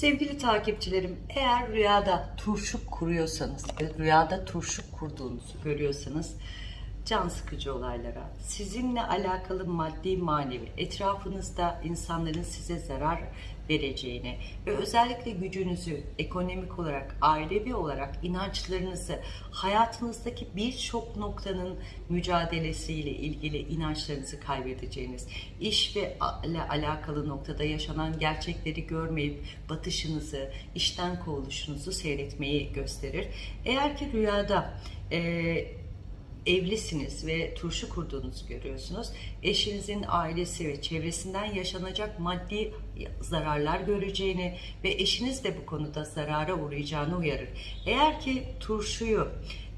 Sevgili takipçilerim, eğer rüyada turşu kuruyorsanız, rüyada turşu kurduğunuzu görüyorsanız can sıkıcı olaylara, sizinle alakalı maddi manevi, etrafınızda insanların size zarar vereceğini ve özellikle gücünüzü ekonomik olarak, ailevi olarak inançlarınızı, hayatınızdaki birçok noktanın mücadelesiyle ilgili inançlarınızı kaybedeceğiniz, iş ve ile alakalı noktada yaşanan gerçekleri görmeyip batışınızı, işten kovuluşunuzu seyretmeyi gösterir. Eğer ki rüyada e, evlisiniz ve turşu kurduğunuzu görüyorsunuz. Eşinizin ailesi ve çevresinden yaşanacak maddi zararlar göreceğini ve eşiniz de bu konuda zarara uğrayacağını uyarır. Eğer ki turşuyu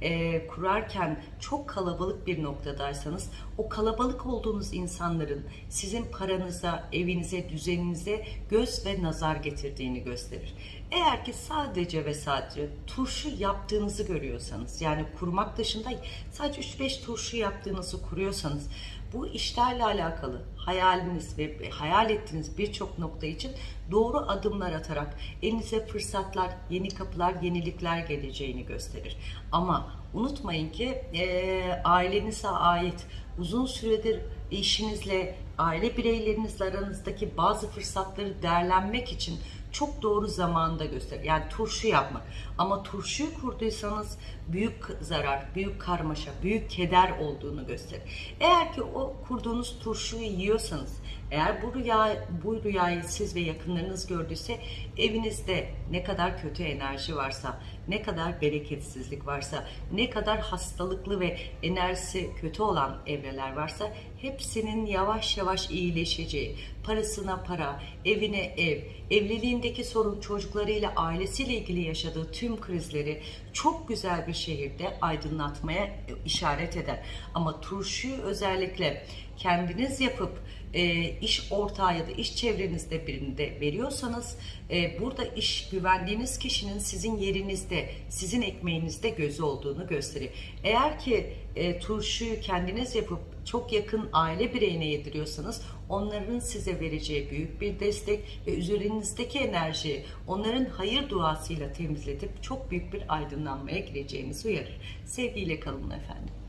e, kurarken çok kalabalık bir noktadaysanız o kalabalık olduğunuz insanların sizin paranıza, evinize, düzeninize göz ve nazar getirdiğini gösterir. Eğer ki sadece ve sadece turşu yaptığınızı görüyorsanız yani kurmak dışında sadece 3-5 turşu yaptığınızı kuruyorsanız bu işlerle alakalı hayaliniz ve hayal ettiğiniz birçok nokta için doğru adımlar atarak elinize fırsatlar, yeni kapılar, yenilikler geleceğini gösterir. Ama unutmayın ki e, ailenize ait uzun süredir eşinizle, aile bireylerinizle aranızdaki bazı fırsatları değerlenmek için çok doğru zamanda gösterir. Yani turşu yapmak. Ama turşuyu kurduysanız büyük zarar, büyük karmaşa, büyük keder olduğunu gösterir. Eğer ki o kurduğunuz turşuyu yiyorsanız, eğer bu rüya bu rüyayı siz ve yakınlarınız gördüyse evinizde ne kadar kötü enerji varsa, ne kadar bereketsizlik varsa, ne kadar hastalıklı ve enerjisi kötü olan evreler varsa hepsinin yavaş yavaş iyileşeceği, parasına para, evine ev, evliliğindeki sorun çocuklarıyla, ailesiyle ilgili yaşadığı tüm krizleri çok güzel bir şehirde aydınlatmaya işaret eder. Ama turşuyu özellikle kendiniz yapıp e, iş ortağı ya da iş çevrenizde birinde veriyorsanız e, burada iş güvendiğiniz kişinin sizin yerinizde, sizin ekmeğinizde gözü olduğunu gösterir. Eğer ki e, turşuyu kendiniz yapıp çok yakın aile bireyine yediriyorsanız onların size vereceği büyük bir destek ve üzerinizdeki enerjiyi onların hayır duasıyla temizletip çok büyük bir aydınlanmaya gireceğinizi uyarır. Sevgiyle kalın efendim.